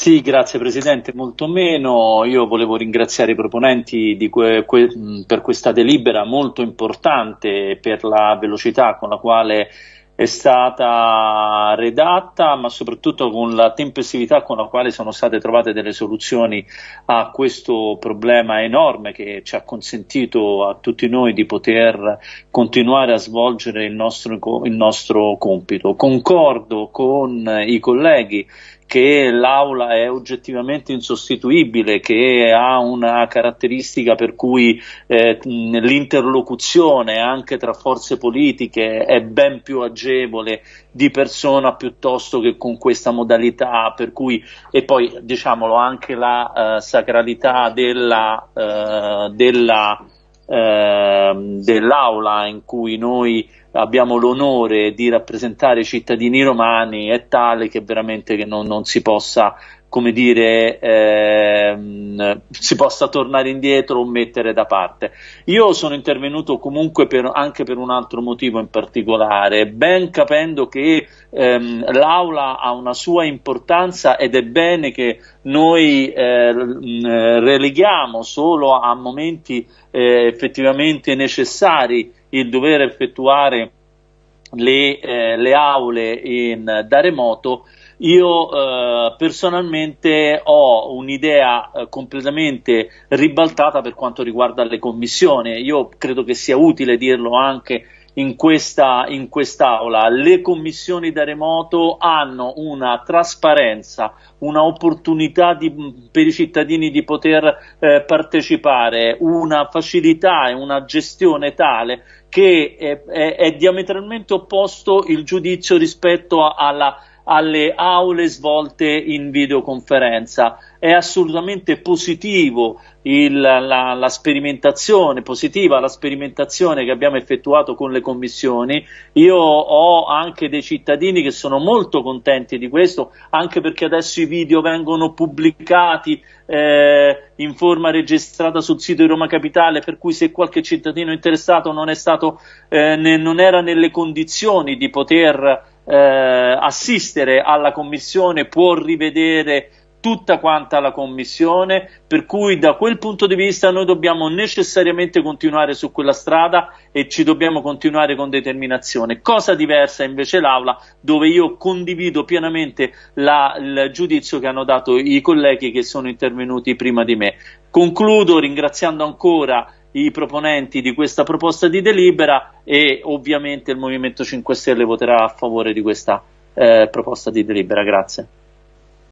Sì, grazie Presidente, molto meno. Io volevo ringraziare i proponenti que que per questa delibera molto importante per la velocità con la quale è stata redatta, ma soprattutto con la tempestività con la quale sono state trovate delle soluzioni a questo problema enorme che ci ha consentito a tutti noi di poter continuare a svolgere il nostro, il nostro compito. Concordo con i colleghi che l'aula è oggettivamente insostituibile, che ha una caratteristica per cui eh, l'interlocuzione anche tra forze politiche è ben più agevole di persona piuttosto che con questa modalità, per cui, e poi diciamolo anche la uh, sacralità della, uh, della uh, dell'aula in cui noi abbiamo l'onore di rappresentare i cittadini romani è tale che veramente che non, non si possa come dire, ehm, si possa tornare indietro o mettere da parte. Io sono intervenuto comunque per, anche per un altro motivo in particolare, ben capendo che ehm, l'Aula ha una sua importanza ed è bene che noi eh, releghiamo solo a momenti eh, effettivamente necessari il dover effettuare le, eh, le aule in, da remoto, io eh, personalmente ho un'idea eh, completamente ribaltata per quanto riguarda le commissioni. Io credo che sia utile dirlo anche in questa in quest'aula. Le commissioni da remoto hanno una trasparenza, una opportunità di, per i cittadini di poter eh, partecipare, una facilità e una gestione tale che è, è, è diametralmente opposto il giudizio rispetto alla alle aule svolte in videoconferenza. È assolutamente positivo il, la, la, sperimentazione, positiva la sperimentazione che abbiamo effettuato con le commissioni. Io ho anche dei cittadini che sono molto contenti di questo, anche perché adesso i video vengono pubblicati eh, in forma registrata sul sito di Roma Capitale, per cui se qualche cittadino interessato non, stato, eh, ne, non era nelle condizioni di poter eh, assistere alla commissione può rivedere tutta quanta la commissione, per cui da quel punto di vista noi dobbiamo necessariamente continuare su quella strada e ci dobbiamo continuare con determinazione. Cosa diversa invece l'Aula, dove io condivido pienamente la, il giudizio che hanno dato i colleghi che sono intervenuti prima di me. Concludo ringraziando ancora i proponenti di questa proposta di delibera e ovviamente il Movimento 5 Stelle voterà a favore di questa eh, proposta di delibera. Grazie.